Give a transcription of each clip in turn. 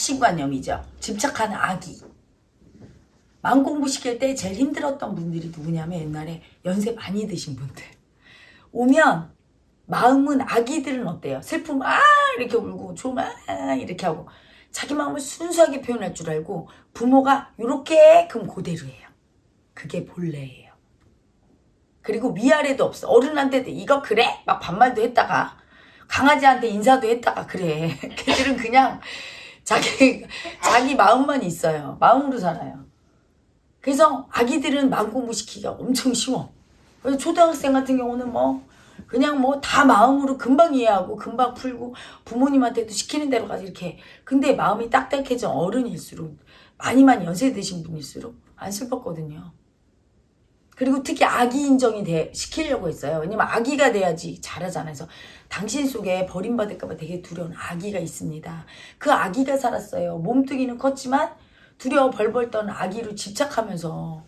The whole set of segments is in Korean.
확신관념이죠. 집착하는 아기. 마음 공부 시킬 때 제일 힘들었던 분들이 누구냐면 옛날에 연세 많이 드신 분들. 오면 마음은 아기들은 어때요? 슬픔 아 이렇게 울고 조만 이렇게 하고 자기 마음을 순수하게 표현할 줄 알고 부모가 이렇게끔 그대로 해요. 그게 본래예요. 그리고 위아래도 없어. 어른한테도 이거 그래? 막 반말도 했다가 강아지한테 인사도 했다가 그래. 걔들은 그냥 자기 자기 마음만 있어요. 마음으로 살아요. 그래서 아기들은 마음 공부시키기가 엄청 쉬워. 초등학생 같은 경우는 뭐 그냥 뭐 다 마음으로 금방 이해하고 금방 풀고 부모님한테도 시키는 대로 가지 이렇게 근데 마음이 딱딱해져 어른일수록 많이 많이 연세 드신 분일수록 안 슬펐거든요. 그리고 특히 아기 인정이 돼, 시키려고 했어요. 왜냐면 아기가 돼야지 잘하잖아요. 그래서 당신 속에 버림받을까봐 되게 두려운 아기가 있습니다. 그 아기가 살았어요. 몸뚱이는 컸지만 두려워 벌벌 떠는 아기로 집착하면서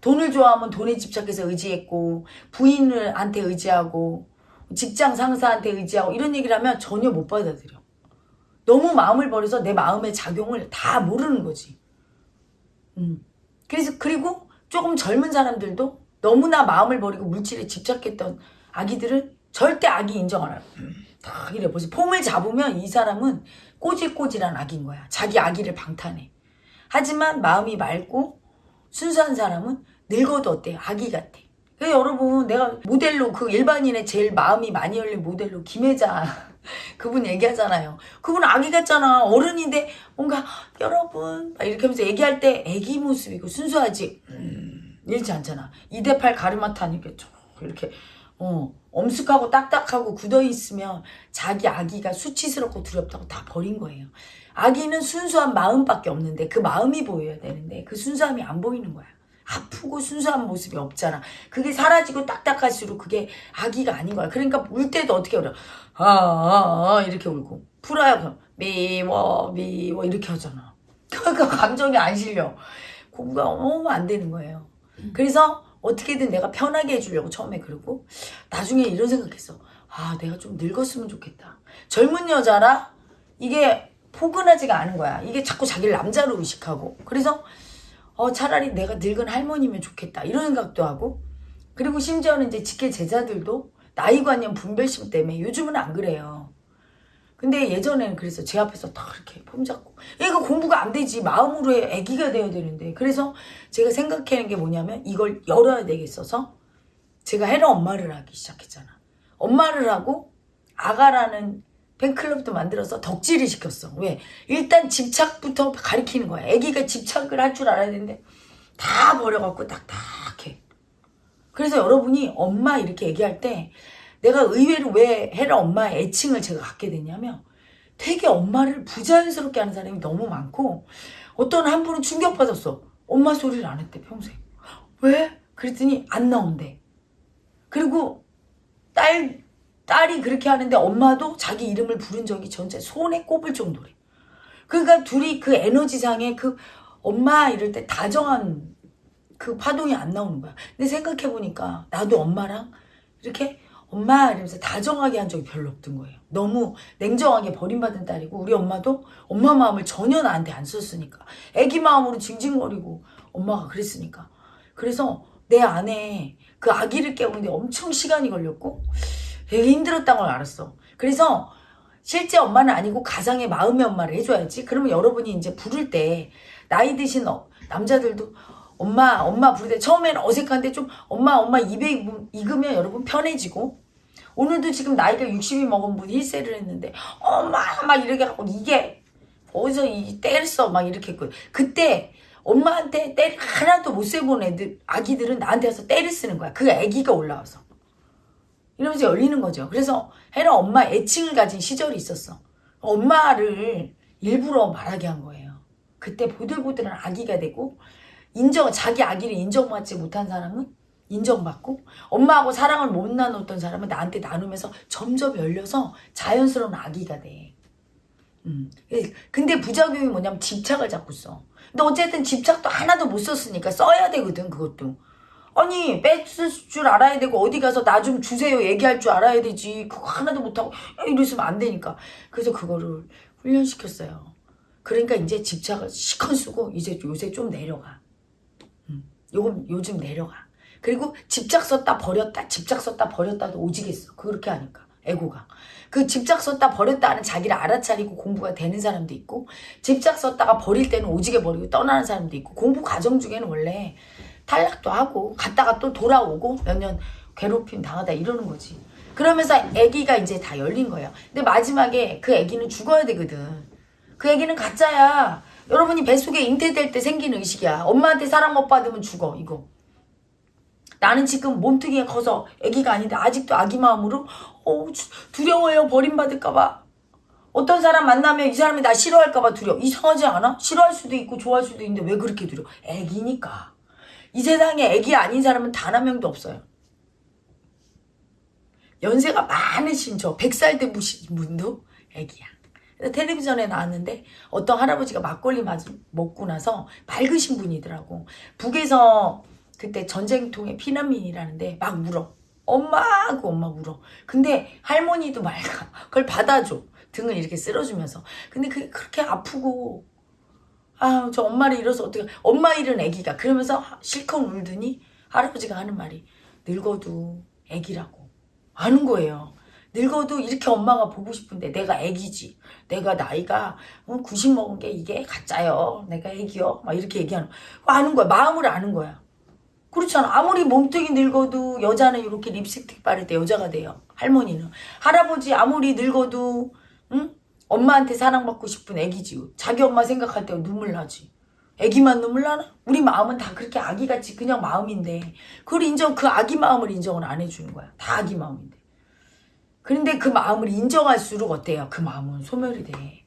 돈을 좋아하면 돈에 집착해서 의지했고 부인한테 의지하고 직장 상사한테 의지하고 이런 얘기를 하면 전혀 못 받아들여. 너무 마음을 버려서 내 마음의 작용을 다 모르는 거지. 음. 그래서 그리고 조금 젊은 사람들도 너무나 마음을 버리고 물질에 집착했던 아기들은 절대 아기 인정 안 해요. 다 이래 벌써 폼을 잡으면 이 사람은 꼬질꼬질한 아기인 거야. 자기 아기를 방탄해. 하지만 마음이 맑고 순수한 사람은 늙어도 어때? 아기 같아. 여러분 내가 모델로 그 일반인의 제일 마음이 많이 열린 모델로 김혜자 그분 얘기하잖아요. 그분 아기 같잖아. 어른인데 뭔가 여러분 막 이렇게 하면서 얘기할 때 아기 모습이고 순수하지. 음, 이렇지 않잖아. 2대8 가르마타 하니까 쭉 이렇게 어, 엄숙하고 딱딱하고 굳어 있으면 자기 아기가 수치스럽고 두렵다고 다 버린 거예요. 아기는 순수한 마음밖에 없는데 그 마음이 보여야 되는데 그 순수함이 안 보이는 거야. 아프고 순수한 모습이 없잖아. 그게 사라지고 딱딱할수록 그게 아기가 아닌 거야. 그러니까 울 때도 어떻게 울어? 아, 아, 아 이렇게 울고 풀어야 그럼 미워 미워 이렇게 하잖아. 그러니까 감정이 안 실려. 공부가 너무 안 되는 거예요. 그래서 어떻게든 내가 편하게 해주려고 처음에 그러고 나중에 이런 생각했어. 아 내가 좀 늙었으면 좋겠다. 젊은 여자라 이게 포근하지가 않은 거야. 이게 자꾸 자기를 남자로 의식하고 그래서 어 차라리 내가 늙은 할머니면 좋겠다. 이런 생각도 하고. 그리고 심지어는 이제 직계 제자들도 나이관념 분별심 때문에 요즘은 안 그래요. 근데 예전에는 그래서 제 앞에서 딱 이렇게 폼 잡고. 얘가 공부가 안 되지. 마음으로 해. 애기가 돼야 되는데. 그래서 제가 생각하는 게 뭐냐면 이걸 열어야 되겠어서 제가 헤라 엄마를 하기 시작했잖아. 엄마를 하고 아가라는 팬클럽도 만들어서 덕질을 시켰어 왜? 일단 집착부터 가리키는 거야 애기가 집착을 할 줄 알아야 되는데 다 버려갖고 딱딱해 그래서 여러분이 엄마 이렇게 얘기할 때 내가 의외로 왜 헤라 엄마의 애칭을 제가 갖게 됐냐면 되게 엄마를 부자연스럽게 하는 사람이 너무 많고 어떤 한 분은 충격받았어. 엄마 소리를 안 했대 평생. 왜? 그랬더니 안 나온대. 그리고 딸 딸이 그렇게 하는데 엄마도 자기 이름을 부른 적이 전체 손에 꼽을 정도래. 그러니까 둘이 그 에너지상에 그 엄마 이럴 때 다정한 그 파동이 안 나오는 거야. 근데 생각해보니까 나도 엄마랑 이렇게 엄마 이러면서 다정하게 한 적이 별로 없던 거예요. 너무 냉정하게 버림받은 딸이고 우리 엄마도 엄마 마음을 전혀 나한테 안 썼으니까 애기 마음으로 징징거리고 엄마가 그랬으니까 그래서 내 안에 그 아기를 깨우는데 엄청 시간이 걸렸고 되게 힘들었다는 걸 알았어. 그래서 실제 엄마는 아니고 가상의 마음의 엄마를 해줘야지. 그러면 여러분이 이제 부를 때 나이 드신 어, 남자들도 엄마 엄마 부를 때 처음에는 어색한데 좀 엄마 엄마 입에 익으면 여러분 편해지고. 오늘도 지금 나이가 60이 먹은 분이 힐세를 했는데 엄마 막 이렇게 하고 이게 어디서 이 때를 써막 이렇게 했고 그때 엄마한테 때를 하나도 못 세본 애들 아기들은 나한테 와서 때를 쓰는 거야. 그 아기가 올라와서 이러면서 열리는 거죠 그래서 헤라 엄마 애칭을 가진 시절이 있었어 엄마를 일부러 말하게 한 거예요 그때 보들보들한 아기가 되고 인정 자기 아기를 인정받지 못한 사람은 인정받고 엄마하고 사랑을 못 나눴던 사람은 나한테 나누면서 점점 열려서 자연스러운 아기가 돼. 음. 근데 부작용이 뭐냐면 집착을 자꾸 써. 근데 어쨌든 집착도 하나도 못 썼으니까 써야 되거든 그것도. 아니 뺏을 줄 알아야 되고 어디 가서 나 좀 주세요 얘기할 줄 알아야 되지 그거 하나도 못하고 이러시면 안 되니까 그래서 그거를 훈련시켰어요 그러니까 이제 집착을 시컨 쓰고 이제 요새 좀 내려가. 음, 요금 요즘 내려가. 그리고 집착 썼다 버렸다 집착 썼다 버렸다도 오지겠어. 그렇게 하니까 애고가. 그 집착 썼다 버렸다 하는 자기를 알아차리고 공부가 되는 사람도 있고 집착 썼다가 버릴 때는 오지게 버리고 떠나는 사람도 있고 공부 과정 중에는 원래 탈락도 하고 갔다가 또 돌아오고 몇 년 괴롭힘 당하다 이러는 거지. 그러면서 아기가 이제 다 열린 거예요. 근데 마지막에 그 아기는 죽어야 되거든. 그 아기는 가짜야. 여러분이 뱃속에 잉태될 때 생기는 의식이야. 엄마한테 사랑 못 받으면 죽어. 이거. 나는 지금 몸뚱이가 커서 아기가 아닌데 아직도 아기 마음으로 어, 주- 두려워요. 버림받을까봐. 어떤 사람 만나면 이 사람이 나 싫어할까봐 두려워. 이상하지 않아? 싫어할 수도 있고 좋아할 수도 있는데 왜 그렇게 두려워? 애기니까. 이 세상에 애기 아닌 사람은 단 한 명도 없어요. 연세가 많으신 저 100살 되신 분도 애기야. 텔레비전에 나왔는데 어떤 할아버지가 막걸리 맞, 먹고 나서 밝으신 분이더라고. 북에서 그때 전쟁통에 피난민이라는데 막 울어. 엄마 하고 엄마 울어. 근데 할머니도 맑아. 그걸 받아줘. 등을 이렇게 쓸어주면서. 근데 그게 그렇게 아프고 아, 저 엄마를 잃어서 어떻게, 엄마 잃은 애기가. 그러면서 실컷 울더니 할아버지가 하는 말이, 늙어도 애기라고. 하는 거예요. 늙어도 이렇게 엄마가 보고 싶은데 내가 애기지. 내가 나이가 어, 90 먹은 게 이게 가짜요. 내가 애기요. 막 이렇게 얘기하는, 아는 거야. 마음을 아는 거야. 그렇잖아. 아무리 몸뚱이 늙어도 여자는 이렇게 립스틱 바를 때 여자가 돼요. 할머니는. 할아버지 아무리 늙어도, 응? 엄마한테 사랑받고 싶은 애기지. 자기 엄마 생각할 때 눈물 나지. 애기만 눈물 나나? 우리 마음은 다 그렇게 아기같이 그냥 마음인데 그걸 인정 그 아기 마음을 인정을 안 해주는 거야. 다 아기 마음인데. 그런데 그 마음을 인정할수록 어때요? 그 마음은 소멸이 돼.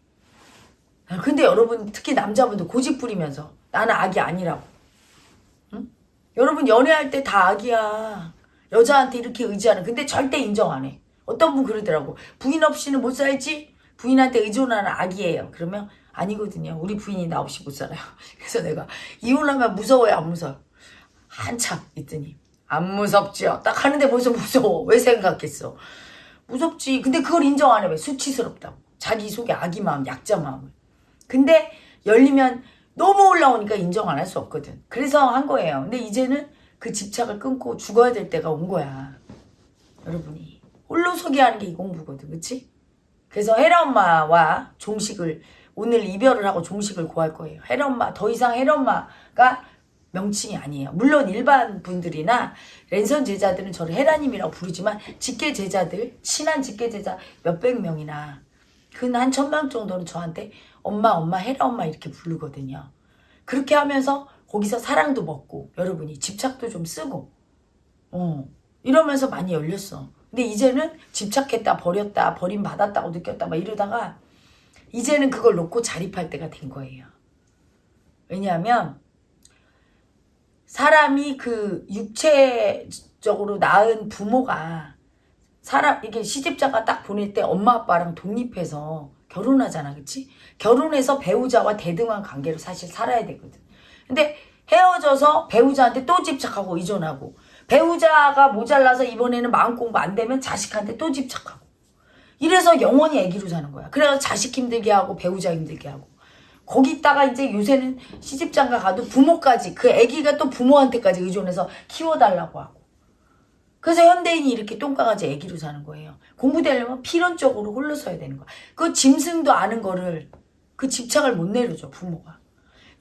근데 여러분 특히 남자분들 고집 부리면서 나는 아기 아니라고. 응? 여러분 연애할 때 다 아기야. 여자한테 이렇게 의지하는. 근데 절대 인정 안 해. 어떤 분 그러더라고. 부인 없이는 못 살지? 부인한테 의존하는 아기예요. 그러면 아니거든요. 우리 부인이 나 없이 못 살아요. 그래서 내가 이혼하면 무서워요, 안 무서워? 한참 있더니 안 무섭죠. 딱 하는데 벌써 무서워. 왜 생각했어? 무섭지. 근데 그걸 인정 안 해. 왜? 수치스럽다고. 자기 속에 아기 마음, 약자 마음을. 근데 열리면 너무 올라오니까 인정 안 할 수 없거든. 그래서 한 거예요. 근데 이제는 그 집착을 끊고 죽어야 될 때가 온 거야. 여러분이. 홀로 서기 하는 게 이 공부거든. 그치? 그래서 헤라 엄마와 종식을 오늘 이별을 하고 종식을 구할 거예요. 헤라 엄마 더 이상 헤라 엄마가 명칭이 아니에요. 물론 일반 분들이나 랜선 제자들은 저를 헤라님이라고 부르지만 직계 제자들 친한 직계 제자 몇백 명이나 근 한 천명 정도는 저한테 엄마 엄마 헤라 엄마 이렇게 부르거든요. 그렇게 하면서 거기서 사랑도 먹고 여러분이 집착도 좀 쓰고 어 이러면서 많이 열렸어. 근데 이제는 집착했다 버렸다 버림받았다고 느꼈다 막 이러다가 이제는 그걸 놓고 자립할 때가 된 거예요. 왜냐하면 사람이 그 육체적으로 낳은 부모가 사람 이게 시집자가 딱 보낼 때 엄마 아빠랑 독립해서 결혼하잖아, 그치? 결혼해서 배우자와 대등한 관계로 사실 살아야 되거든. 근데 헤어져서 배우자한테 또 집착하고 의존하고 배우자가 모자라서 이번에는 마음 공부 안 되면 자식한테 또 집착하고 이래서 영원히 애기로 사는 거야. 그래서 자식 힘들게 하고 배우자 힘들게 하고 거기다가 이제 요새는 시집장가 가도 부모까지 그 애기가 또 부모한테까지 의존해서 키워달라고 하고 그래서 현대인이 이렇게 똥강아지 애기로 사는 거예요. 공부되려면 필연적으로 홀로 서야 되는 거야. 그 짐승도 아는 거를 그 집착을 못 내려줘 부모가.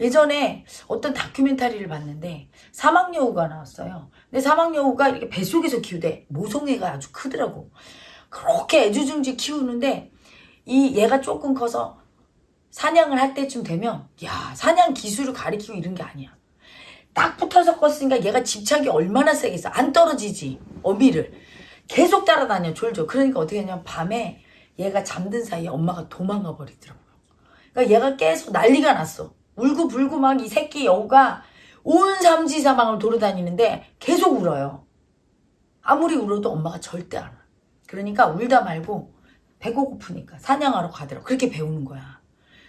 예전에 어떤 다큐멘터리를 봤는데 사막여우가 나왔어요. 근데 사막여우가 이렇게 뱃속에서 키우대. 모성애가 아주 크더라고. 그렇게 애주중지 키우는데 이 얘가 조금 커서 사냥을 할 때쯤 되면 야 사냥 기술을 가리키고 이런 게 아니야. 딱 붙어서 컸으니까 얘가 집착이 얼마나 세겠어. 안 떨어지지. 어미를. 계속 따라다녀 졸졸. 그러니까 어떻게 하냐면 밤에 얘가 잠든 사이에 엄마가 도망가 버리더라고요. 그러니까 얘가 계속 난리가 났어. 울고 불고 막 이 새끼 여우가 온 삼지 사방을 돌아다니는데 계속 울어요. 아무리 울어도 엄마가 절대 안 와. 그러니까 울다 말고 배고 고프니까 사냥하러 가더라고. 그렇게 배우는 거야.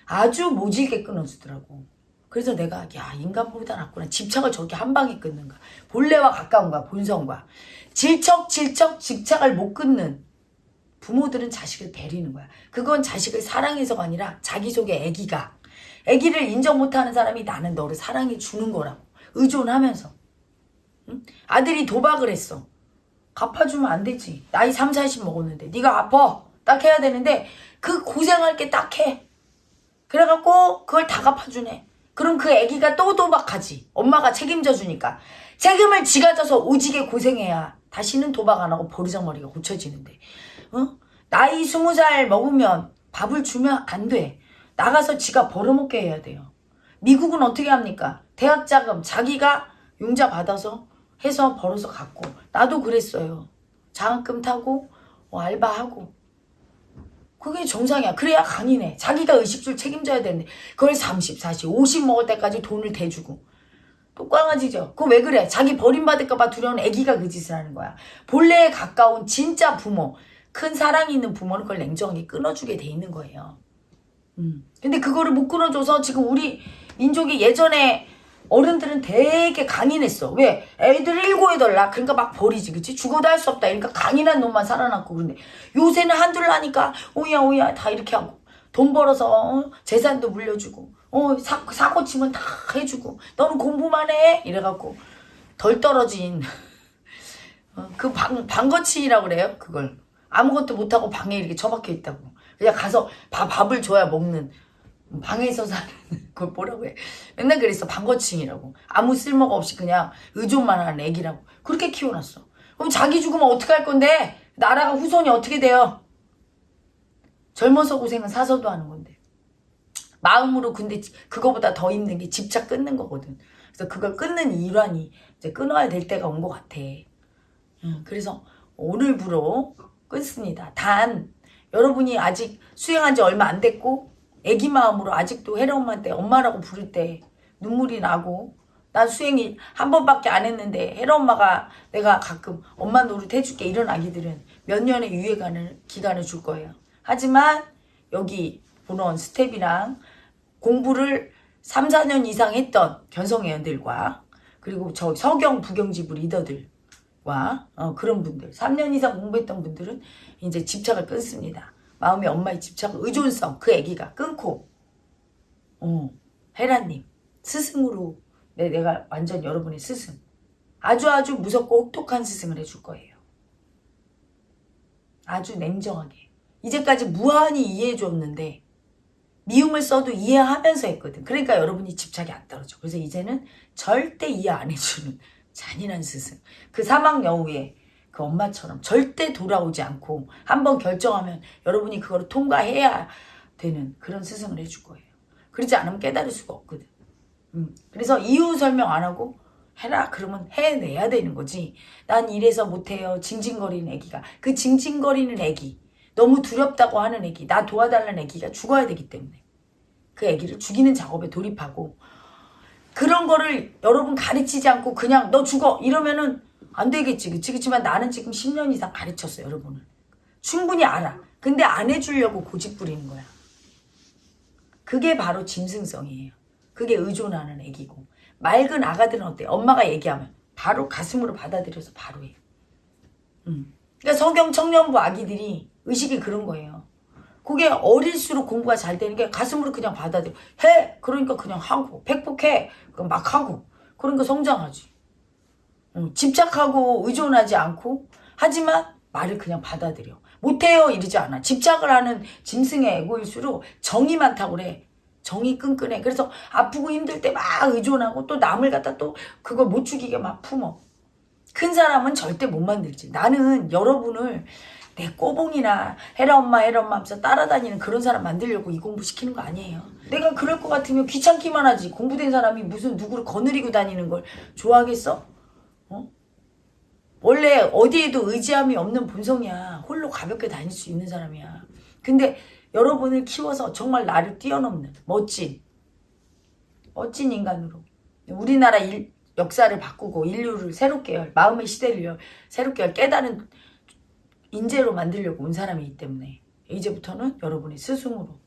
아주 모질게 끊어주더라고. 그래서 내가 야 인간보다 낫구나. 집착을 저렇게 한 방에 끊는가. 본래와 가까운 거야. 본성과. 질척질척 집착을 못 끊는 부모들은 자식을 베리는 거야. 그건 자식을 사랑해서가 아니라 자기 속에 애기가 아기를 인정 못하는 사람이 나는 너를 사랑해 주는 거라고 의존하면서. 응? 아들이 도박을 했어. 갚아주면 안 되지. 나이 3, 40 먹었는데. 네가 갚아 딱 해야 되는데 그 고생할 게 딱 해. 그래갖고 그걸 다 갚아주네. 그럼 그 아기가 또 도박하지. 엄마가 책임져 주니까. 책임을 지가 져서 오지게 고생해야 다시는 도박 안 하고 버르장머리가 고쳐지는데. 어? 나이 스무 살 먹으면 밥을 주면 안 돼. 나가서 지가 벌어먹게 해야 돼요. 미국은 어떻게 합니까? 대학 자금 자기가 융자 받아서 해서 벌어서 갖고 나도 그랬어요. 장학금 타고 어, 알바하고 그게 정상이야. 그래야 강이네. 자기가 의식줄 책임져야 되는데 그걸 30, 40, 50 먹을 때까지 돈을 대주고 똑광아지죠. 그거 왜 그래? 자기 버림받을까봐 두려운 애기가 그 짓을 하는 거야. 본래에 가까운 진짜 부모, 큰 사랑이 있는 부모는 그걸 냉정하게 끊어주게 돼 있는 거예요. 음. 근데 그거를 못 끊어줘서 지금 우리 민족이 예전에 어른들은 되게 강인했어. 왜? 애들 일고해달라. 그러니까 막 버리지, 그치? 죽어도 할 수 없다. 그러니까 강인한 놈만 살아남고 그런데 요새는 한둘 하니까 오야 오야 다 이렇게 하고 돈 벌어서 어? 재산도 물려주고 어 사, 사고 치면 다 해주고 너는 공부만 해 이래갖고 덜 떨어진 어, 그 방, 방거치라고 그래요 그걸 아무것도 못하고 방에 이렇게 처박혀 있다고 그냥 가서 밥, 밥을 줘야 먹는 방에서 사는 그걸 뭐라고 해? 맨날 그랬어. 방거칭이라고. 아무 쓸모가 없이 그냥 의존만 하는 애기라고. 그렇게 키워놨어. 그럼 자기 죽으면 어떻게 할 건데? 나라가 후손이 어떻게 돼요? 젊어서 고생은 사서도 하는 건데. 마음으로 근데 그거보다 더 힘든 게 집착 끊는 거거든. 그래서 그걸 끊는 일환이 이제 끊어야 될 때가 온 것 같아. 음, 그래서 오늘부로 끊습니다. 단 여러분이 아직 수행한 지 얼마 안 됐고 애기 마음으로 아직도 혜라 엄마한테 엄마라고 부를 때 눈물이 나고 난 수행이 한 번밖에 안 했는데 혜라 엄마가 내가 가끔 엄마 노릇 해줄게 이런 아기들은 몇 년의 유예간을 기간을 줄 거예요. 하지만 여기 본원 스텝이랑 공부를 3, 4년 이상 했던 견성회원들과 그리고 저 서경 부경지부 리더들과 어, 그런 분들 3년 이상 공부했던 분들은 이제 집착을 끊습니다. 마음이 엄마의 집착, 의존성 그 애기가 끊고 어, 헤라님 스승으로 내, 내가 완전 여러분의 스승 아주 아주 무섭고 혹독한 스승을 해줄 거예요. 아주 냉정하게 이제까지 무한히 이해해 줬는데 미움을 써도 이해하면서 했거든. 그러니까 여러분이 집착이 안 떨어져. 그래서 이제는 절대 이해 안 해주는 잔인한 스승. 그 사막 여우의 그 엄마처럼 절대 돌아오지 않고 한번 결정하면 여러분이 그걸 통과해야 되는 그런 스승을 해줄 거예요. 그러지 않으면 깨달을 수가 없거든. 음. 그래서 이유 설명 안 하고 해라 그러면 해내야 되는 거지. 난 이래서 못해요. 징징거리는 애기가. 그 징징거리는 애기. 너무 두렵다고 하는 애기, 나 도와달라는 애기가 죽어야 되기 때문에 그 애기를 죽이는 작업에 돌입하고 그런 거를 여러분 가르치지 않고 그냥 너 죽어 이러면은 안 되겠지 그치 그치만 나는 지금 10년 이상 가르쳤어 여러분을 충분히 알아 근데 안 해주려고 고집 부리는 거야 그게 바로 짐승성이에요 그게 의존하는 애기고 맑은 아가들은 어때 엄마가 얘기하면 바로 가슴으로 받아들여서 바로 해 음. 그러니까 성경 청년부 아기들이 의식이 그런 거예요. 그게 어릴수록 공부가 잘 되는 게 가슴으로 그냥 받아들여. 해! 그러니까 그냥 하고. 백복해! 막 하고. 그러니까 성장하지. 응, 집착하고 의존하지 않고 하지만 말을 그냥 받아들여. 못해요 이러지 않아. 집착을 하는 짐승의 에고일수록 정이 많다고 그래. 정이 끈끈해. 그래서 아프고 힘들 때 막 의존하고 또 남을 갖다 또 그걸 못 죽이게 막 품어. 큰 사람은 절대 못 만들지. 나는 여러분을 내 꼬봉이나 해라 엄마 해라 엄마 하면서 따라다니는 그런 사람 만들려고 이 공부 시키는 거 아니에요. 내가 그럴 것 같으면 귀찮기만 하지. 공부된 사람이 무슨 누구를 거느리고 다니는 걸 좋아하겠어? 어? 원래 어디에도 의지함이 없는 본성이야. 홀로 가볍게 다닐 수 있는 사람이야. 근데 여러분을 키워서 정말 나를 뛰어넘는 멋진 멋진 인간으로 우리나라 일, 역사를 바꾸고 인류를 새롭게 마음의 시대를 새롭게 깨달은 인재로 만들려고 온 사람이기 때문에 이제부터는 여러분이 스승으로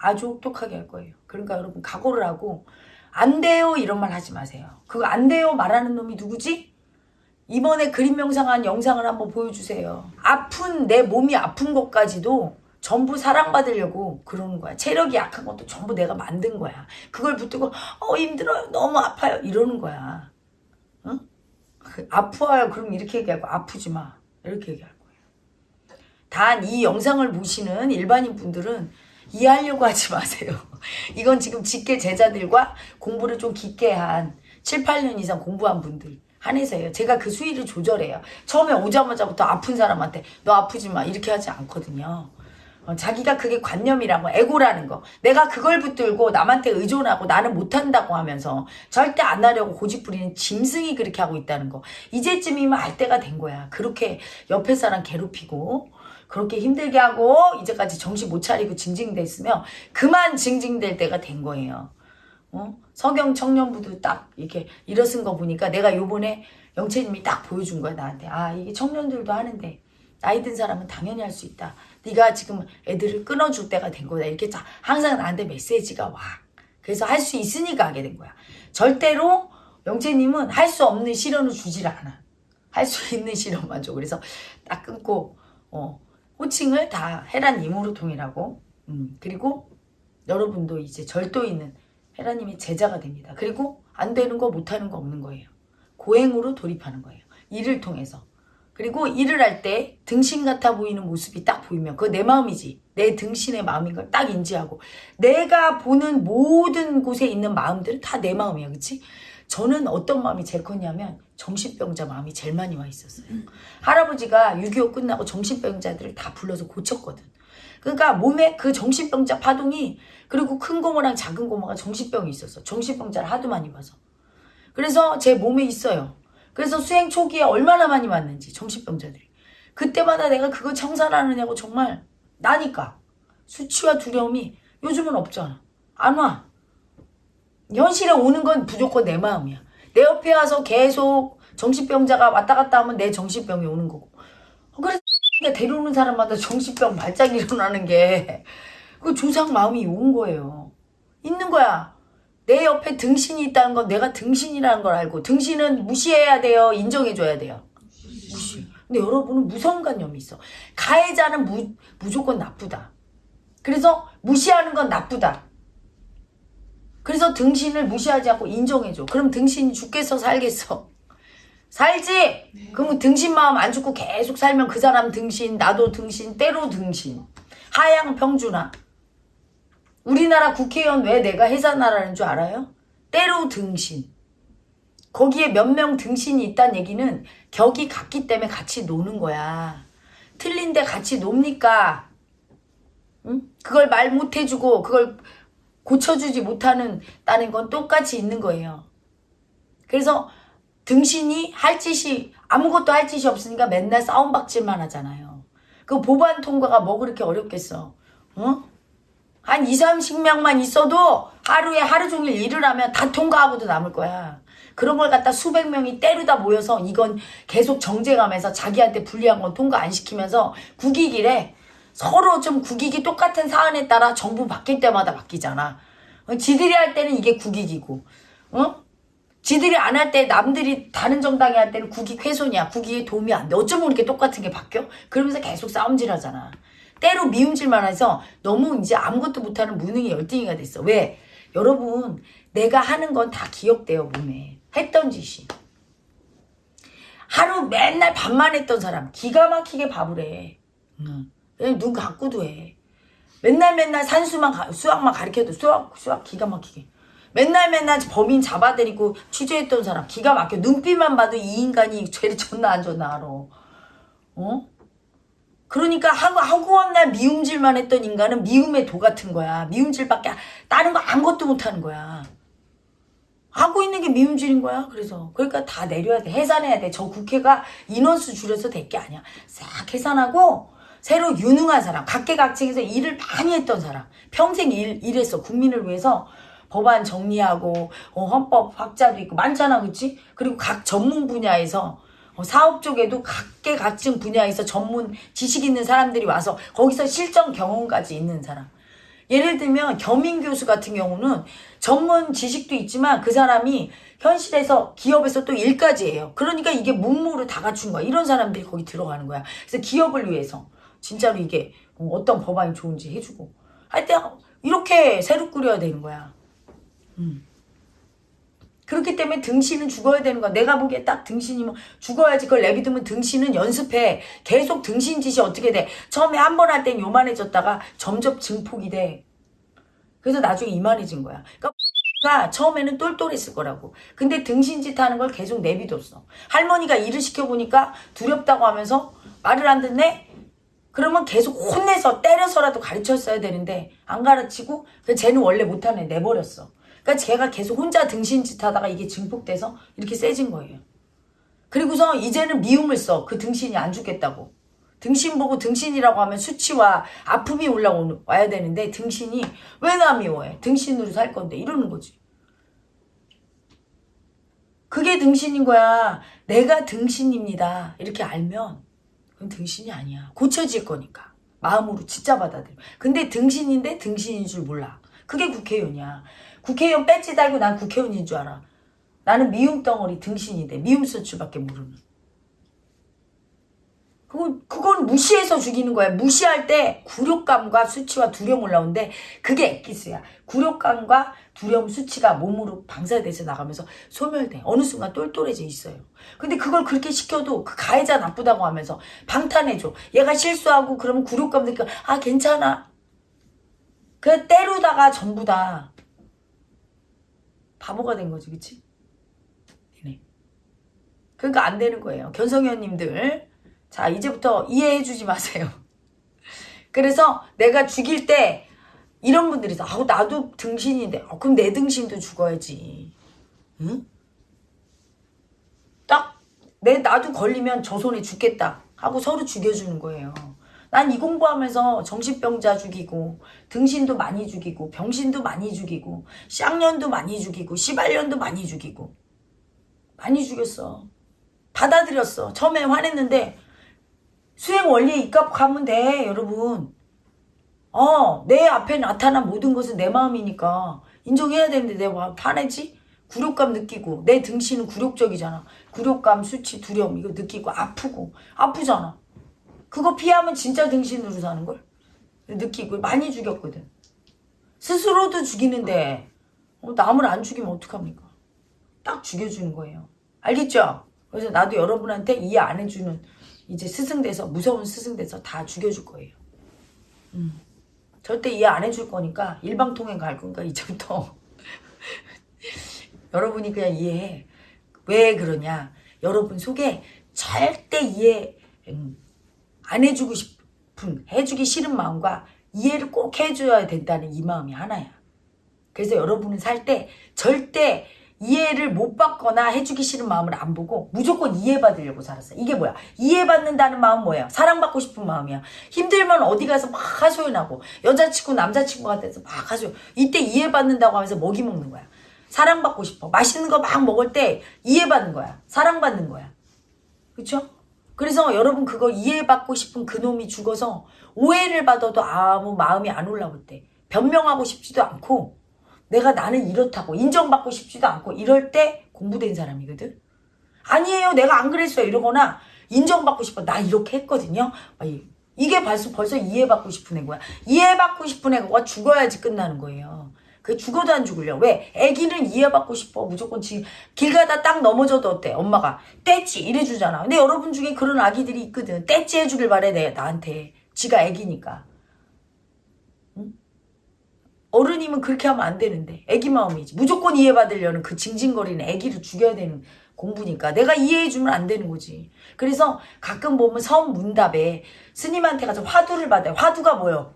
아주 혹독하게 할 거예요. 그러니까 여러분 각오를 하고 안 돼요 이런 말 하지 마세요. 그거 안 돼요 말하는 놈이 누구지? 이번에 그림 명상한 영상을 한번 보여주세요. 아픈 내 몸이 아픈 것까지도 전부 사랑받으려고 그러는 거야. 체력이 약한 것도 전부 내가 만든 거야. 그걸 붙들고 어 힘들어요. 너무 아파요. 이러는 거야. 응? 그, 아파요. 그럼 이렇게 얘기하고 아프지 마. 이렇게 얘기할 거예요. 단 이 영상을 보시는 일반인 분들은 이해하려고 하지 마세요. 이건 지금 직계 제자들과 공부를 좀 깊게 한 7, 8년 이상 공부한 분들 한해서예요. 제가 그 수위를 조절해요. 처음에 오자마자부터 아픈 사람한테 너 아프지 마 이렇게 하지 않거든요. 어, 자기가 그게 관념이라고 에고라는 거 내가 그걸 붙들고 남한테 의존하고 나는 못한다고 하면서 절대 안 하려고 고집부리는 짐승이 그렇게 하고 있다는 거 이제쯤이면 알 때가 된 거야 그렇게 옆에 사람 괴롭히고 그렇게 힘들게 하고 이제까지 정신 못 차리고 징징댔으면 그만 징징댈 때가 된 거예요 어? 서경 청년부도 딱 이렇게 일어선 거 보니까 내가 요번에 영채님이 딱 보여준 거야 나한테 아 이게 청년들도 하는데 나이 든 사람은 당연히 할 수 있다. 네가 지금 애들을 끊어줄 때가 된 거다. 이렇게 자, 항상 나한테 메시지가 와. 그래서 할 수 있으니까 하게 된 거야. 절대로 영채님은 할 수 없는 시련을 주질 않아. 할 수 있는 시련만 줘. 그래서 딱 끊고 어, 호칭을 다 헤라님으로 통일하고 음, 그리고 여러분도 이제 절도 있는 헤라님의 제자가 됩니다. 그리고 안 되는 거 못하는 거 없는 거예요. 고행으로 돌입하는 거예요. 일을 통해서. 그리고 일을 할 때 등신 같아 보이는 모습이 딱 보이면 그거 내 마음이지. 내 등신의 마음인 걸 딱 인지하고 내가 보는 모든 곳에 있는 마음들은 다 내 마음이야. 그치? 저는 어떤 마음이 제일 컸냐면 정신병자 마음이 제일 많이 와 있었어요. 할아버지가 6.25 끝나고 정신병자들을 다 불러서 고쳤거든. 그러니까 몸에 그 정신병자 파동이 그리고 큰 고모랑 작은 고모가 정신병이 있었어. 정신병자를 하도 많이 봐서. 그래서 제 몸에 있어요. 그래서 수행 초기에 얼마나 많이 왔는지 정신병자들이 그때마다 내가 그거 청산하느냐고 정말 나니까 수치와 두려움이 요즘은 없잖아 안 와 현실에 오는 건 무조건 내 마음이야 내 옆에 와서 계속 정신병자가 왔다 갔다 하면 내 정신병이 오는 거고 어, 그래서 데려오는 사람마다 정신병 발작 일어나는 게 그 조상 마음이 온 거예요. 있는 거야. 내 옆에 등신이 있다는 건 내가 등신이라는 걸 알고 등신은 무시해야 돼요. 인정해줘야 돼요. 무시. 근데 여러분은 무성관념이 있어. 가해자는 무, 무조건 나쁘다. 그래서 무시하는 건 나쁘다. 그래서 등신을 무시하지 않고 인정해줘. 그럼 등신이 죽겠어 살겠어 살지 그럼 등신 마음 안 죽고 계속 살면 그 사람 등신 나도 등신 때로 등신 하양 평준화 우리나라 국회의원 왜 내가 해산하라는 줄 알아요? 때로 등신. 거기에 몇 명 등신이 있다는 얘기는 격이 같기 때문에 같이 노는 거야. 틀린데 같이 놉니까? 응? 그걸 말 못해주고 그걸 고쳐주지 못하는 다는 건 똑같이 있는 거예요. 그래서 등신이 할 짓이 아무것도 할 짓이 없으니까 맨날 싸움박질만 하잖아요. 그 보반 통과가 뭐 그렇게 어렵겠어. 어? 한 2, 30명만 있어도 하루에 하루 종일 일을 하면 다 통과하고도 남을 거야. 그런 걸 갖다 수백 명이 때리다 모여서 이건 계속 정쟁하면서 자기한테 불리한 건 통과 안 시키면서 국익이래. 서로 좀 국익이 똑같은 사안에 따라 정부 바뀔 때마다 바뀌잖아. 어, 지들이 할 때는 이게 국익이고, 어? 지들이 안 할 때 남들이 다른 정당이 할 때는 국익 훼손이야. 국익에 도움이 안 돼. 어쩌면 이렇게 똑같은 게 바뀌어? 그러면서 계속 싸움질 하잖아. 때로 미움질만 해서 너무 이제 아무것도 못하는 무능이 열등이가 됐어. 왜? 여러분 내가 하는 건 다 기억돼요 몸에. 했던 짓이. 하루 맨날 밥만 했던 사람 기가 막히게 밥을 해. 응. 그냥 눈 감고도 해. 맨날 맨날 산수만 가, 수학만 가르쳐도 수학 수학 기가 막히게. 맨날 맨날 범인 잡아들이고 취재했던 사람 기가 막혀. 눈빛만 봐도 이 인간이 죄를 존나 안 줬나 알아. 어? 그러니까 하고 하고 날 미움질만 했던 인간은 미움의 도 같은 거야. 미움질밖에 다른 거 아무것도 못하는 거야. 하고 있는 게 미움질인 거야. 그래서 그러니까 다 내려야 돼. 해산해야 돼. 저 국회가 인원수 줄여서 될 게 아니야. 싹 해산하고 새로 유능한 사람, 각계각층에서 일을 많이 했던 사람, 평생 일, 일했어. 국민을 위해서 법안 정리하고 어, 헌법 확자도 있고 많잖아, 그치? 그리고 각 전문 분야에서 어, 사업 쪽에도 각계각층 분야에서 전문 지식 있는 사람들이 와서 거기서 실전 경험까지 있는 사람. 예를 들면 겸임 교수 같은 경우는 전문 지식도 있지만 그 사람이 현실에서 기업에서 또 일까지 해요. 그러니까 이게 문무를 다 갖춘 거야. 이런 사람들이 거기 들어가는 거야. 그래서 기업을 위해서 진짜로 이게 어, 어떤 법안이 좋은지 해주고 할때 이렇게 새로 꾸려야 되는 거야. 음. 그렇기 때문에 등신은 죽어야 되는 거야. 내가 보기에 딱 등신이면 죽어야지. 그걸 내비두면 등신은 연습해. 계속 등신 짓이 어떻게 돼. 처음에 한 번 할 땐 요만해졌다가 점점 증폭이 돼. 그래서 나중에 이만해진 거야. 그러니까 처음에는 똘똘했을 거라고. 근데 등신 짓 하는 걸 계속 내비뒀어. 할머니가 일을 시켜보니까 두렵다고 하면서 말을 안 듣네? 그러면 계속 혼내서 때려서라도 가르쳤어야 되는데 안 가르치고 그 쟤는 원래 못하네 내버렸어. 그러니까 제가 계속 혼자 등신짓 하다가 이게 증폭돼서 이렇게 세진 거예요. 그리고서 이제는 미움을 써. 그 등신이 안 죽겠다고. 등신 보고 등신이라고 하면 수치와 아픔이 올라와야 되는데 등신이 왜 나 미워해? 등신으로 살 건데 이러는 거지. 그게 등신인 거야. 내가 등신입니다. 이렇게 알면 그건 등신이 아니야. 고쳐질 거니까. 마음으로 진짜 받아들여. 근데 등신인데 등신인 줄 몰라. 그게 국회의원이야. 국회의원 배지 달고 난 국회의원인 줄 알아. 나는 미움 덩어리 등신인데 미움 소출밖에 모르는. 그건, 그건 무시해서 죽이는 거야. 무시할 때 굴욕감과 수치와 두려움 올라오는데 그게 엑기스야. 굴욕감과 두려움, 수치가 몸으로 방사돼서 나가면서 소멸돼. 어느 순간 똘똘해져 있어요. 근데 그걸 그렇게 시켜도 그 가해자 나쁘다고 하면서 방탄해줘. 얘가 실수하고 그러면 굴욕감 느껴. 아, 괜찮아. 그 때루다가 전부 다 바보가 된 거지, 그치? 네. 그러니까 안 되는 거예요. 견성현님들. 자, 이제부터 이해해 주지 마세요. 그래서 내가 죽일 때 이런 분들이 있어. 아우, 나도 등신인데. 아, 그럼 내 등신도 죽어야지. 응? 딱, 내, 나도 걸리면 저 손에 죽겠다. 하고 서로 죽여주는 거예요. 난 이 공부하면서 정신병자 죽이고, 등신도 많이 죽이고, 병신도 많이 죽이고, 쌍년도 많이 죽이고, 시발년도 많이 죽이고. 많이 죽였어. 받아들였어. 처음에 화냈는데, 수행 원리에 입각하면 돼, 여러분. 어, 내 앞에 나타난 모든 것은 내 마음이니까 인정해야 되는데 내가 화내지? 굴욕감 느끼고 내 등신은 굴욕적이잖아. 굴욕감, 수치, 두려움 이거 느끼고 아프고 아프잖아. 그거 피하면 진짜 등신으로 사는 걸 느끼고 많이 죽였거든. 스스로도 죽이는데 어, 남을 안 죽이면 어떡합니까? 딱 죽여주는 거예요. 알겠죠? 그래서 나도 여러분한테 이해 안 해주는 이제 스승 돼서 무서운 스승 돼서 다 죽여줄 거예요. 음. 절대 이해 안 해줄 거니까 일방통행 갈 거니까 이제부터 여러분이 그냥 이해해. 왜 그러냐? 여러분 속에 절대 이해 음, 안 해주고 싶은 해주기 싫은 마음과 이해를 꼭 해줘야 된다는 이 마음이 하나야. 그래서 여러분은 살 때 절대 이해를 못 받거나 해주기 싫은 마음을 안 보고 무조건 이해받으려고 살았어. 이게 뭐야? 이해받는다는 마음 뭐야? 사랑받고 싶은 마음이야. 힘들면 어디 가서 막 하소연하고 여자친구 남자친구가 돼서 막 하소연. 이때 이해받는다고 하면서 먹이 먹는 거야. 사랑받고 싶어. 맛있는 거 막 먹을 때 이해받는 거야. 사랑받는 거야. 그쵸? 그래서 여러분 그거 이해받고 싶은 그놈이 죽어서 오해를 받아도 아무 마음이 안 올라올 때 변명하고 싶지도 않고 내가 나는 이렇다고 인정받고 싶지도 않고 이럴 때 공부된 사람이거든. 아니에요. 내가 안 그랬어요. 이러거나 인정받고 싶어. 나 이렇게 했거든요. 이게 벌써 벌써 이해받고 싶은 애거야. 이해받고 싶은 애가 죽어야지 끝나는 거예요. 그 죽어도 안 죽을려. 왜? 애기는 이해받고 싶어. 무조건 지금 길 가다 딱 넘어져도 어때? 엄마가 떼찌 이래주잖아. 근데 여러분 중에 그런 아기들이 있거든. 떼찌 해주길 바래 내 나한테. 지가 애기니까. 어른이면 그렇게 하면 안 되는데 애기 마음이지 무조건 이해받으려는 그 징징거리는 애기를 죽여야 되는 공부니까 내가 이해해주면 안 되는 거지 그래서 가끔 보면 서문답에 스님한테 가서 화두를 받아요 화두가 뭐요?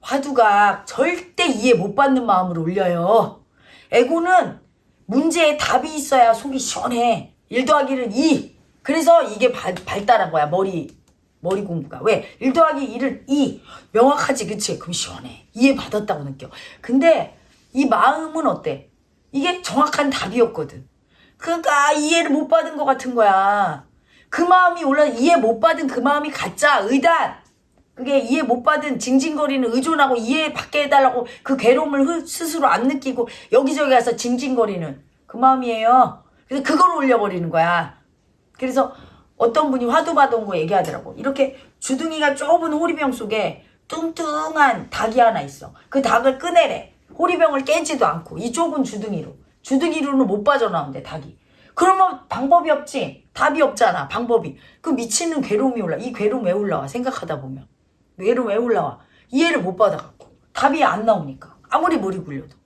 화두가 절대 이해 못 받는 마음을 올려요 에고는 문제에 답이 있어야 속이 시원해 1 더하기는 2 그래서 이게 발, 발달한 거야 머리 머리 공부가. 왜? 1 더하기 1은 2. 명확하지, 그치? 그럼 시원해. 이해받았다고 느껴. 근데 이 마음은 어때? 이게 정확한 답이었거든. 그러니까 이해를 못 받은 것 같은 거야. 그 마음이 올라 이해 못 받은 그 마음이 가짜, 의단. 그게 이해 못 받은 징징거리는 의존하고 이해 받게 해달라고 그 괴로움을 스스로 안 느끼고 여기저기 가서 징징거리는 그 마음이에요. 그래서 그걸 올려버리는 거야. 그래서 어떤 분이 화두 받아온 거 얘기하더라고. 이렇게 주둥이가 좁은 호리병 속에 뚱뚱한 닭이 하나 있어. 그 닭을 꺼내래. 호리병을 깨지도 않고 이 좁은 주둥이로. 주둥이로는 못 빠져나온대 닭이. 그러면 방법이 없지. 답이 없잖아. 방법이. 그 미치는 괴로움이 올라. 이 괴로움 왜 올라와? 생각하다 보면. 괴로움 왜 올라와? 이해를 못 받아갖고. 답이 안 나오니까. 아무리 머리 굴려도.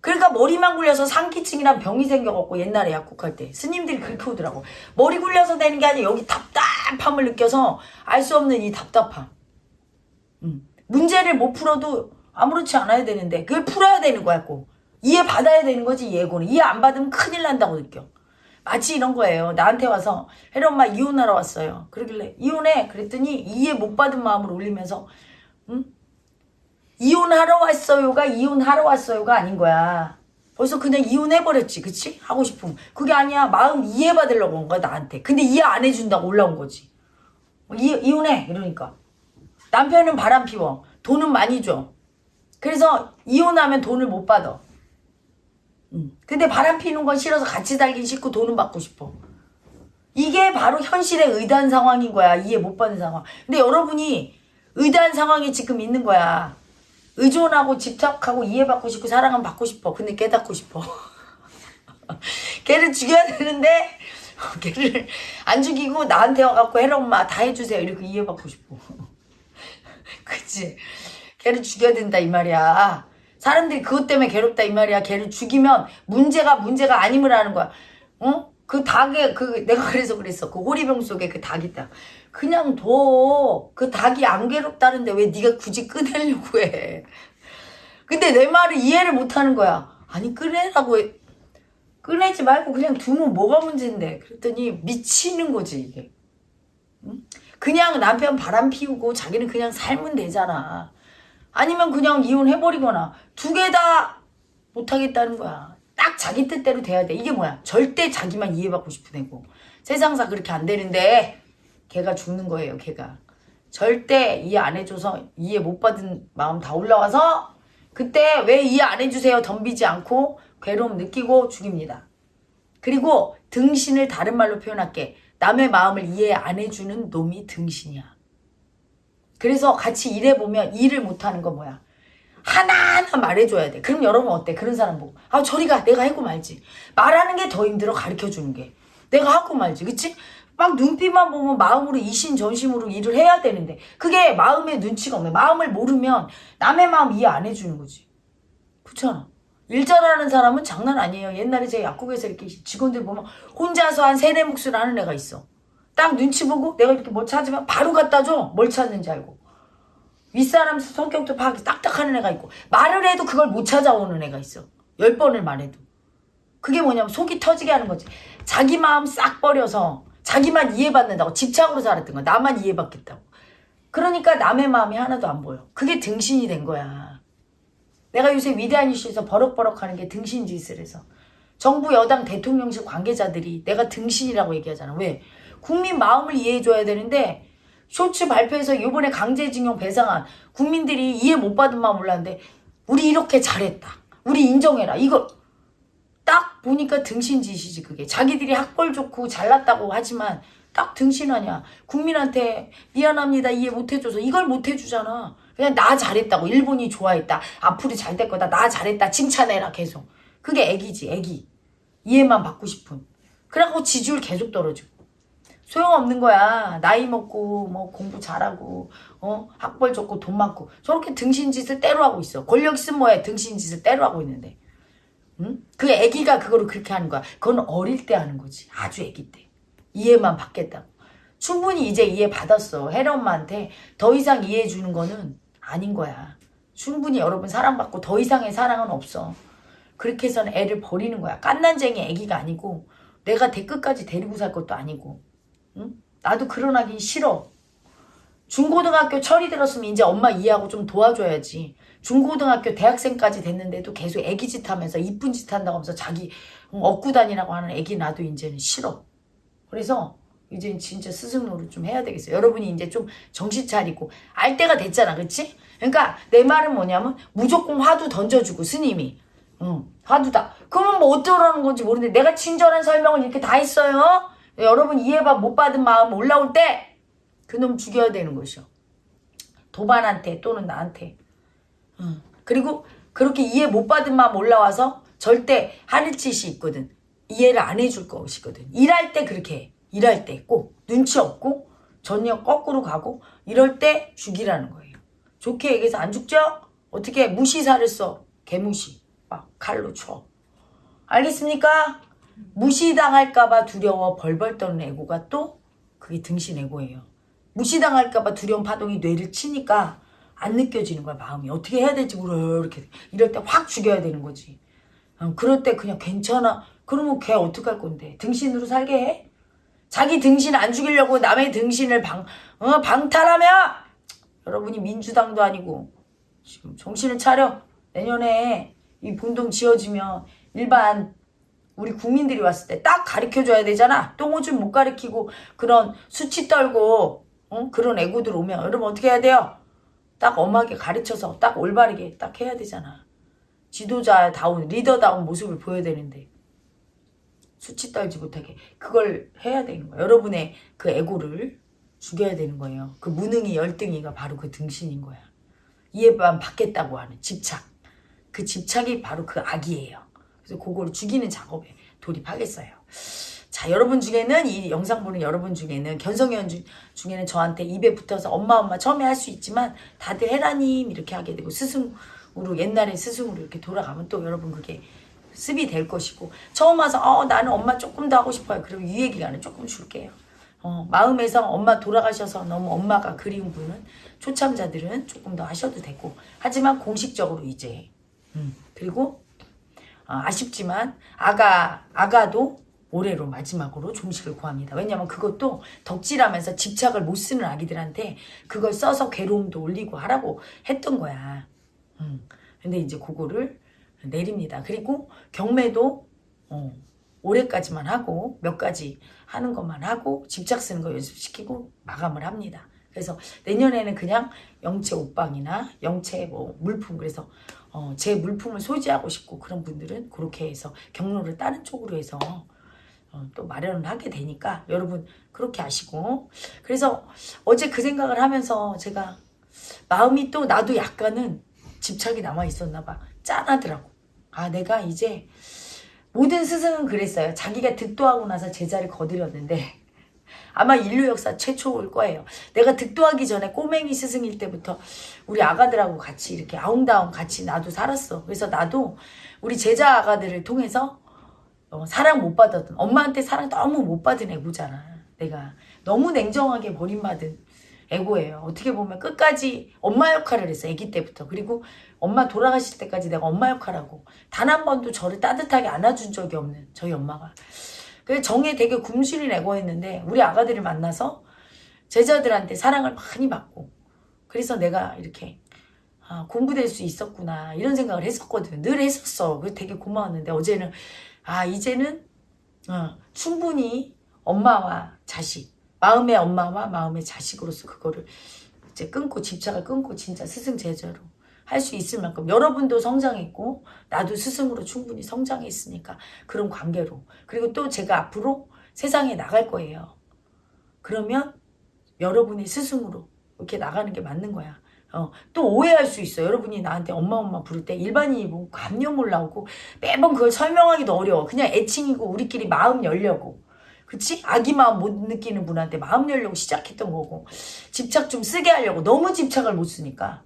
그러니까 머리만 굴려서 상기증이란 병이 생겨갖고 옛날에 약국할 때 스님들이 그렇게 오더라고. 머리 굴려서 되는 게 아니라 여기 답답함을 느껴서 알 수 없는 이 답답함. 음. 문제를 못 풀어도 아무렇지 않아야 되는데 그걸 풀어야 되는 거야 꼭. 이해 받아야 되는 거지 예고는. 이해 안 받으면 큰일 난다고 느껴. 마치 이런 거예요. 나한테 와서 혜리 엄마 이혼하러 왔어요. 그러길래 이혼해. 그랬더니 이해 못 받은 마음을 올리면서 응? 이혼하러 왔어요가 이혼하러 왔어요가 아닌 거야. 벌써 그냥 이혼해버렸지, 그치? 하고 싶으면. 그게 아니야. 마음 이해받으려고 온 거야, 나한테. 근데 이해 안 해준다고 올라온 거지. 이, 이혼해. 이러니까. 남편은 바람 피워. 돈은 많이 줘. 그래서 이혼하면 돈을 못 받아. 음. 근데 바람 피는 건 싫어서 같이 살긴 싫고 돈은 받고 싶어. 이게 바로 현실의 의단 상황인 거야. 이해 못 받는 상황. 근데 여러분이 의단 상황에 지금 있는 거야. 의존하고 집착하고 이해받고 싶고 사랑은 받고 싶어. 근데 깨닫고 싶어. 걔를 죽여야 되는데 걔를 안 죽이고 나한테 와갖고 해라 엄마 다 해주세요. 이렇게 이해받고 싶어. 그치? 걔를 죽여야 된다 이 말이야. 사람들이 그것 때문에 괴롭다 이 말이야. 걔를 죽이면 문제가 문제가 아님을 하는 거야. 어? 그 닭에 그 내가 그래서 그랬어. 그 호리병 속에 그닭 있다. 그냥 둬. 그 닭이 안 괴롭다는데 왜 네가 굳이 꺼내려고 해. 근데 내 말을 이해를 못 하는 거야. 아니 꺼내라고 해. 꺼내지 말고 그냥 두면 뭐가 문제인데. 그랬더니 미치는 거지 이게. 응? 그냥 남편 바람 피우고 자기는 그냥 살면 되잖아. 아니면 그냥 이혼해버리거나 두 개 다 못하겠다는 거야. 딱 자기 뜻대로 돼야 돼. 이게 뭐야? 절대 자기만 이해받고 싶은 애고. 세상사 그렇게 안 되는데 걔가 죽는 거예요. 걔가. 절대 이해 안 해줘서 이해 못 받은 마음 다 올라와서 그때 왜 이해 안 해주세요 덤비지 않고 괴로움 느끼고 죽입니다. 그리고 등신을 다른 말로 표현할게. 남의 마음을 이해 안 해주는 놈이 등신이야. 그래서 같이 일해보면 일을 못하는 건 뭐야? 하나하나 말해줘야 돼. 그럼 여러분 어때? 그런 사람 보고. 아, 저리 가. 내가 하고 말지. 말하는 게 더 힘들어. 가르쳐주는 게. 내가 하고 말지. 그치? 막 눈빛만 보면 마음으로 이신전심으로 일을 해야 되는데 그게 마음의 눈치가 없네. 마음을 모르면 남의 마음 이해 안 해주는 거지. 그렇잖아. 일 잘하는 사람은 장난 아니에요. 옛날에 제 약국에서 이렇게 직원들 보면 혼자서 한 세네 몫을 하는 애가 있어. 딱 눈치 보고 내가 이렇게 뭐 찾으면 바로 갖다 줘. 뭘 찾는지 알고. 윗사람 성격도 파악이 딱딱하는 애가 있고 말을 해도 그걸 못 찾아오는 애가 있어. 열 번을 말해도. 그게 뭐냐면 속이 터지게 하는 거지. 자기 마음 싹 버려서 자기만 이해받는다고 집착으로 살았던 거야. 나만 이해받겠다고. 그러니까 남의 마음이 하나도 안 보여. 그게 등신이 된 거야. 내가 요새 위대한 이슈에서 버럭버럭 하는 게 등신 짓을 해서. 정부 여당 대통령실 관계자들이 내가 등신이라고 얘기하잖아. 왜? 국민 마음을 이해해줘야 되는데 쇼츠 발표해서 이번에 강제징용 배상안 국민들이 이해 못 받은 마음 몰랐는데 우리 이렇게 잘했다. 우리 인정해라. 이거 딱 보니까 등신짓이지 그게. 자기들이 학벌 좋고 잘났다고 하지만 딱 등신하냐. 국민한테 미안합니다. 이해 못 해줘서 이걸 못 해주잖아. 그냥 나 잘했다고. 일본이 좋아했다. 앞으로 잘 될 거다. 나 잘했다. 칭찬해라 계속. 그게 애기지 애기. 이해만 받고 싶은. 그래갖고 지지율 계속 떨어지고. 소용없는 거야. 나이 먹고 뭐 공부 잘하고 어 학벌 좋고 돈 많고 저렇게 등신짓을 때로 하고 있어. 권력 있으면 뭐해 등신짓을 때로 하고 있는데. 응? 그 애기가 그거를 그렇게 하는 거야. 그건 어릴 때 하는 거지. 아주 애기 때. 이해만 받겠다고. 충분히 이제 이해 받았어. 혜라 엄마한테 더 이상 이해해 주는 거는 아닌 거야. 충분히 여러분 사랑받고 더 이상의 사랑은 없어. 그렇게 해서는 애를 버리는 거야. 깐난쟁이 애기가 아니고 내가 대 끝까지 데리고 살 것도 아니고. 응? 나도 그러나긴 싫어. 중고등학교 철이 들었으면 이제 엄마 이해하고 좀 도와줘야지. 중고등학교 대학생까지 됐는데도 계속 애기 짓 하면서 이쁜 짓 한다고 하면서 자기 얻고 다니라고 하는 애기 나도 이제는 싫어. 그래서 이제 진짜 스승 노릇 좀 해야 되겠어요. 여러분이 이제 좀 정신 차리고 알 때가 됐잖아. 그치? 그러니까 내 말은 뭐냐면 무조건 화두 던져주고 스님이 응, 화두다. 그러면 뭐 어쩌라는 건지 모르는데 내가 친절한 설명을 이렇게 다 했어요. 여러분 이해받 못 받은 마음 올라올 때 그놈 죽여야 되는 것이요. 도반한테 또는 나한테. 응. 그리고 그렇게 이해 못 받은 마음 올라와서 절대 하늘 짓이 있거든. 이해를 안 해줄 것이거든. 일할 때 그렇게 해. 일할 때 꼭 눈치 없고 전혀 거꾸로 가고 이럴 때 죽이라는 거예요. 좋게 얘기해서 안 죽죠? 어떻게 무시사를 써? 개무시. 막 칼로 쳐. 알겠습니까? 무시당할까봐 두려워 벌벌 떠는 애고가 또 그게 등신 애고예요. 무시당할까봐 두려운 파동이 뇌를 치니까 안 느껴지는 거야 마음이 어떻게 해야 될지 모르 이렇게 이럴 때 확 죽여야 되는 거지. 어, 그럴 때 그냥 괜찮아. 그러면 걔 어떡할 건데 등신으로 살게 해? 자기 등신 안 죽이려고 남의 등신을 방 어, 방탈하며 여러분이 민주당도 아니고 지금 정신을 차려 내년에 이 본동 지어지면 일반 우리 국민들이 왔을 때 딱 가르쳐줘야 되잖아. 똥오줌 못 가르치고 그런 수치 떨고 어? 그런 애고들 오면 여러분 어떻게 해야 돼요? 딱 엄하게 가르쳐서 딱 올바르게 딱 해야 되잖아. 지도자다운 리더다운 모습을 보여야 되는데 수치 떨지 못하게 그걸 해야 되는 거야. 여러분의 그 애고를 죽여야 되는 거예요. 그 무능이 열등이가 바로 그 등신인 거야. 이해만 받겠다고 하는 집착. 그 집착이 바로 그 악이에요. 그래서 그거를 죽이는 작업에 돌입하겠어요. 자, 여러분 중에는 이 영상 보는 여러분 중에는 견성현 주- 중에는 저한테 입에 붙어서 엄마 엄마 처음에 할 수 있지만 다들 해라님 이렇게 하게 되고 스승으로 옛날에 스승으로 이렇게 돌아가면 또 여러분 그게 습이 될 것이고 처음 와서 어 나는 엄마 조금 더 하고 싶어요. 그럼 유예 기간을 조금 줄게요. 어, 마음에서 엄마 돌아가셔서 너무 엄마가 그리운 분은 초참자들은 조금 더 하셔도 되고 하지만 공식적으로 이제 음, 그리고 어, 아쉽지만 아가 아가도 올해로 마지막으로 종식을 구합니다. 왜냐면 그것도 덕질하면서 집착을 못 쓰는 아기들한테 그걸 써서 괴로움도 올리고 하라고 했던 거야. 음. 근데 이제 그거를 내립니다. 그리고 경매도 어, 올해까지만 하고 몇 가지 하는 것만 하고 집착 쓰는 거 연습시키고 마감을 합니다. 그래서 내년에는 그냥 영체 옷방이나 영체 뭐 물품 그래서 어, 제 물품을 소지하고 싶고 그런 분들은 그렇게 해서 경로를 다른 쪽으로 해서 어, 또 마련을 하게 되니까 여러분 그렇게 아시고. 그래서 어제 그 생각을 하면서 제가 마음이 또 나도 약간은 집착이 남아 있었나 봐. 짠하더라고. 아 내가 이제 모든 스승은 그랬어요. 자기가 득도하고 나서 제자를 거들였는데 아마 인류 역사 최초일 거예요. 내가 득도하기 전에 꼬맹이 스승일 때부터 우리 아가들하고 같이 이렇게 아웅다웅 같이 나도 살았어. 그래서 나도 우리 제자 아가들을 통해서 어, 사랑 못 받았던 엄마한테 사랑 너무 못 받은 애고잖아. 내가 너무 냉정하게 버림받은 애고예요. 어떻게 보면 끝까지 엄마 역할을 했어. 아기 때부터. 그리고 엄마 돌아가실 때까지 내가 엄마 역할하고 단 한 번도 저를 따뜻하게 안아준 적이 없는 저희 엄마가. 그 정에 되게 굶주린 애고였는데 우리 아가들을 만나서 제자들한테 사랑을 많이 받고 그래서 내가 이렇게 아, 공부될 수 있었구나 이런 생각을 했었거든. 늘 했었어. 그 되게 고마웠는데 어제는 아 이제는 어, 충분히 엄마와 자식 마음의 엄마와 마음의 자식으로서 그거를 이제 끊고 집착을 끊고 진짜 스승 제자로 할 수 있을 만큼 여러분도 성장했고 나도 스승으로 충분히 성장했으니까 그런 관계로 그리고 또 제가 앞으로 세상에 나갈 거예요. 그러면 여러분이 스승으로 이렇게 나가는 게 맞는 거야. 어, 또 오해할 수 있어. 여러분이 나한테 엄마 엄마 부를 때 일반인이 뭐 감염 올라오고 매번 그걸 설명하기도 어려워. 그냥 애칭이고 우리끼리 마음 열려고. 그치? 아기 마음 못 느끼는 분한테 마음 열려고 시작했던 거고 집착 좀 쓰게 하려고 너무 집착을 못 쓰니까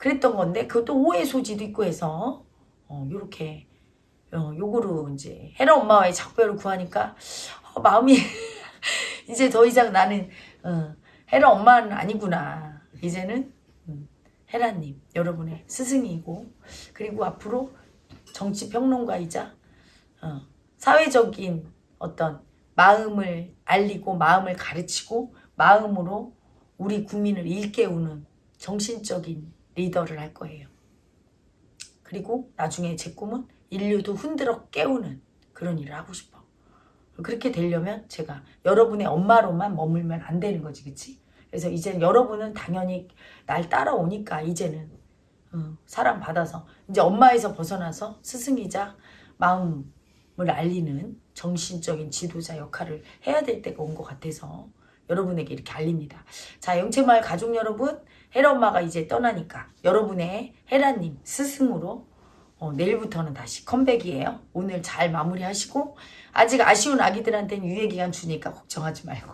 그랬던 건데 그것도 오해 소지도 있고 해서 어, 요렇게 어, 요거로 이제 헤라 엄마와의 작별을 구하니까 어, 마음이 이제 더 이상 나는 어, 헤라 엄마는 아니구나. 이제는 음, 헤라님 여러분의 스승이고 그리고 앞으로 정치 평론가이자 어, 사회적인 어떤 마음을 알리고 마음을 가르치고 마음으로 우리 국민을 일깨우는 정신적인 리더를 할 거예요. 그리고 나중에 제 꿈은 인류도 흔들어 깨우는 그런 일을 하고 싶어. 그렇게 되려면 제가 여러분의 엄마로만 머물면 안 되는 거지, 그치? 그래서 이제 여러분은 당연히 날 따라오니까 이제는 어, 사랑 받아서 이제 엄마에서 벗어나서 스승이자 마음을 알리는 정신적인 지도자 역할을 해야 될 때가 온 것 같아서 여러분에게 이렇게 알립니다. 자, 영채마을 가족 여러분, 헤라 엄마가 이제 떠나니까 여러분의 헤라님 스승으로 어, 내일부터는 다시 컴백이에요. 오늘 잘 마무리하시고 아직 아쉬운 아기들한테는 유예 기간 주니까 걱정하지 말고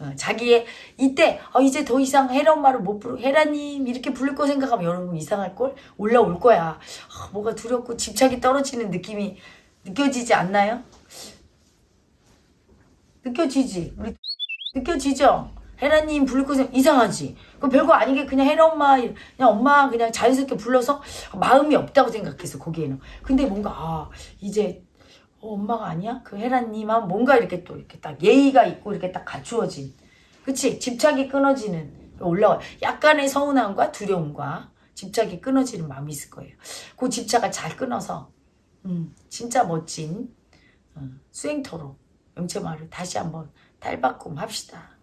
어, 자기의 이때 어, 이제 더 이상 헤라 엄마를 못 부르 헤라님 이렇게 부를 거 생각하면 여러분 이상할 걸 올라올 거야. 아, 뭐가 두렵고 집착이 떨어지는 느낌이 느껴지지 않나요? 느껴지지? 우리 느껴지죠? 헤라님 부를 거 이상하지? 그 별거 아니게 그냥 헤라 엄마 그냥 엄마 그냥 자연스럽게 불러서 마음이 없다고 생각했어 거기에는. 근데 뭔가 아 이제 어, 엄마가 아니야? 그 헤라님은 뭔가 이렇게 또 이렇게 딱 예의가 있고 이렇게 딱 갖추어진. 그치? 집착이 끊어지는 올라와. 약간의 서운함과 두려움과 집착이 끊어지는 마음이 있을 거예요. 그 집착을 잘 끊어서 음, 진짜 멋진 어, 수행터로 영채마을을 다시 한번 탈바꿈 합시다.